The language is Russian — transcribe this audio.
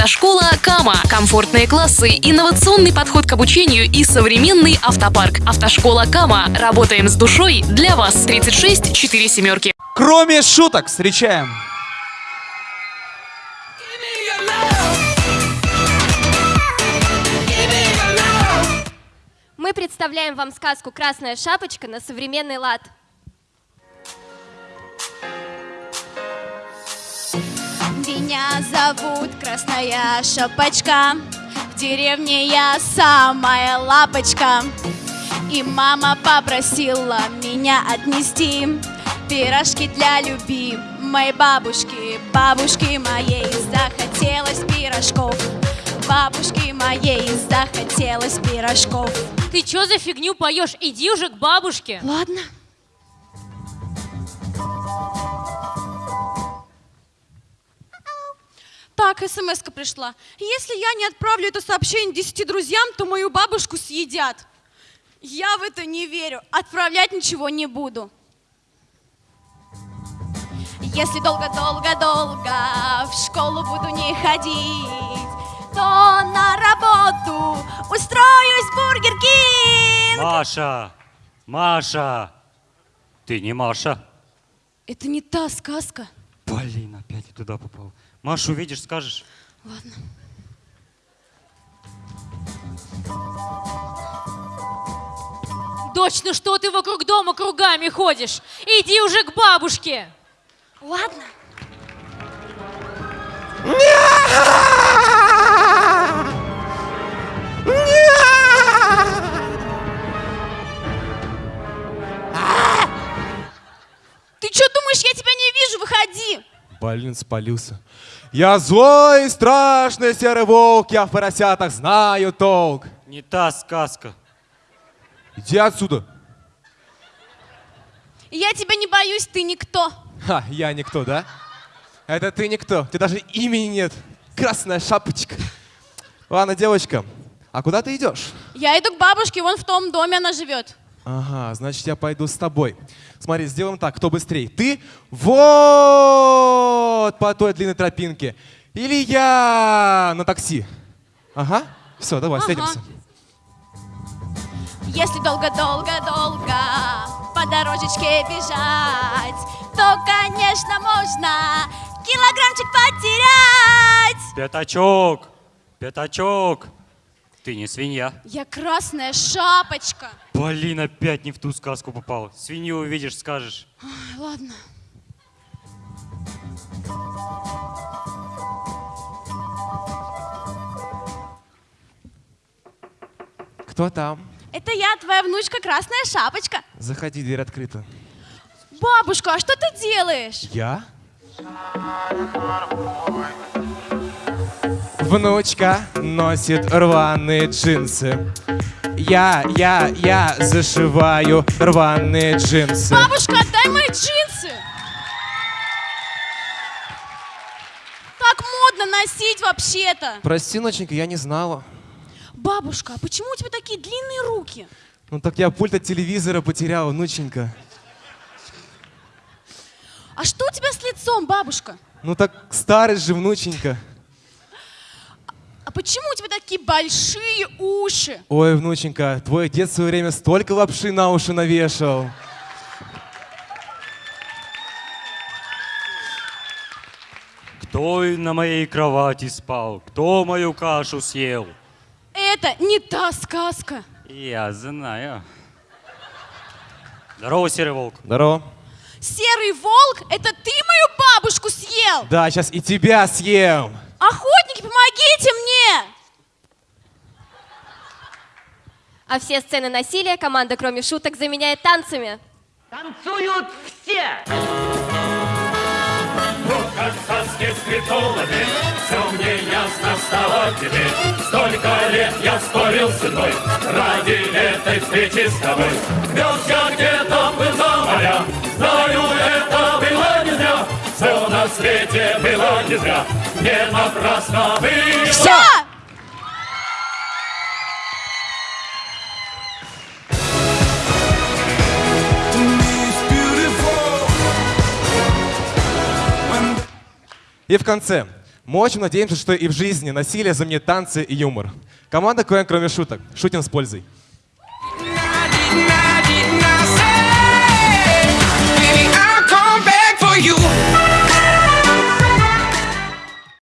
Автошкола Кама. Комфортные классы, инновационный подход к обучению и современный автопарк. Автошкола Кама. Работаем с душой для вас. 36 4 семерки. Кроме шуток, встречаем. Мы представляем вам сказку «Красная шапочка» на современный лад. Меня зовут Красная Шапочка, в деревне я самая лапочка. И мама попросила меня отнести пирожки для любимой бабушки. Бабушки моей захотелось пирожков, бабушки моей захотелось пирожков. Ты чё за фигню поешь? Иди уже к бабушке. Ладно. Так, смс пришла. Если я не отправлю это сообщение 10 друзьям, то мою бабушку съедят. Я в это не верю. Отправлять ничего не буду. Если долго-долго-долго в школу буду не ходить, то на работу устроюсь в Burger King. Маша! Маша! Ты не Маша. Это не та сказка. Блин, опять я туда попал. Машу увидишь, скажешь. Ладно. Дочь, ну что ты вокруг дома кругами ходишь? Иди уже к бабушке. Ладно. Выходи. Блин, спалился. Я злой, страшный серый волк, я в поросятах знаю толк. Не та сказка. Иди отсюда. Я тебя не боюсь, ты никто. Ха, я никто, да? Это ты никто, тебе даже имени нет. Красная шапочка. Ладно, девочка, а куда ты идешь? Я иду к бабушке, вон в том доме она живет. Ага, значит, я пойду с тобой. Смотри, сделаем так, кто быстрее? Ты вот по той длинной тропинке. Или я на такси. Ага, все, давай, Ага. встретимся. Если долго-долго-долго по дорожечке бежать, то, конечно, можно килограммчик потерять. Пятачок! Пятачок! Ты не свинья. Я красная шапочка. Блин, опять не в ту сказку попал. Свинью увидишь, скажешь. Ой, ладно. Кто там? Это я, твоя внучка Красная Шапочка. Заходи, дверь открыта. Бабушка, а что ты делаешь? Я? Внучка носит рваные джинсы. Я, я, я зашиваю рваные джинсы. Бабушка, отдай мои джинсы. Так модно носить вообще-то. Прости, ноченька, я не знала. Бабушка, а почему у тебя такие длинные руки? Ну так я пульт от телевизора потерял, внученька. А что у тебя с лицом, бабушка? Ну так старость же, внученька. А почему у тебя такие большие уши? Ой, внученька, твой дед в свое время столько лапши на уши навешал. Кто на моей кровати спал? Кто мою кашу съел? Это не та сказка. Я знаю. Здорово, серый волк. Здорово. Серый волк, это ты мою бабушку съел? Да, сейчас и тебя съем. Охотники, помогите мне! А все сцены насилия команда, кроме шуток, заменяет танцами. Танцуют все! Ну, как сказки скриптологи, все мне ясно стало теперь. Столько лет я спорил с судьбой ради этой встречи с тобой. Вез я где-то был за моря, знаю, это было не зря. Все на свете было не зря, не напрасно было. Все! И в конце. Мы очень надеемся, что и в жизни насилие заменит танцы и юмор. Команда КВН, кроме шуток. Шутим с пользой. you